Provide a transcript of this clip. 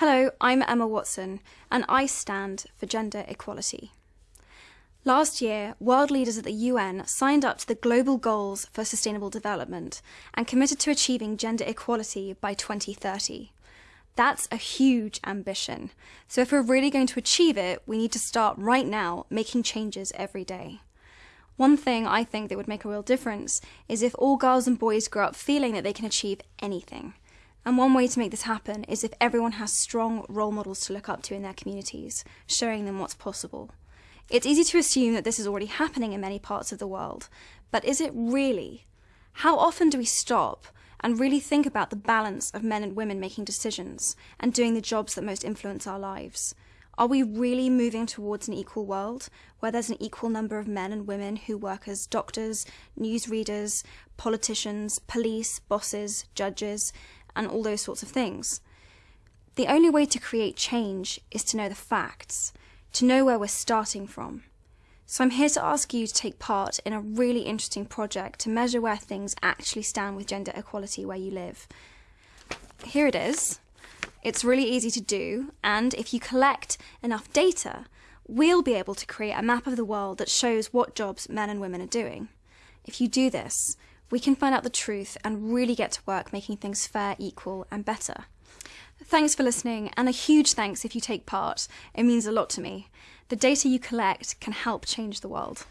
Hello, I'm Emma Watson, and I stand for gender equality. Last year, world leaders at the UN signed up to the Global Goals for Sustainable Development and committed to achieving gender equality by 2030. That's a huge ambition. So if we're really going to achieve it, we need to start right now making changes every day. One thing I think that would make a real difference is if all girls and boys grow up feeling that they can achieve anything. And one way to make this happen is if everyone has strong role models to look up to in their communities, showing them what's possible. It's easy to assume that this is already happening in many parts of the world, but is it really? How often do we stop and really think about the balance of men and women making decisions and doing the jobs that most influence our lives? Are we really moving towards an equal world where there's an equal number of men and women who work as doctors, newsreaders, politicians, police, bosses, judges, and all those sorts of things. The only way to create change is to know the facts, to know where we're starting from. So I'm here to ask you to take part in a really interesting project to measure where things actually stand with gender equality where you live. Here it is. It's really easy to do, and if you collect enough data, we'll be able to create a map of the world that shows what jobs men and women are doing. If you do this, we can find out the truth and really get to work making things fair, equal, and better. Thanks for listening, and a huge thanks if you take part. It means a lot to me. The data you collect can help change the world.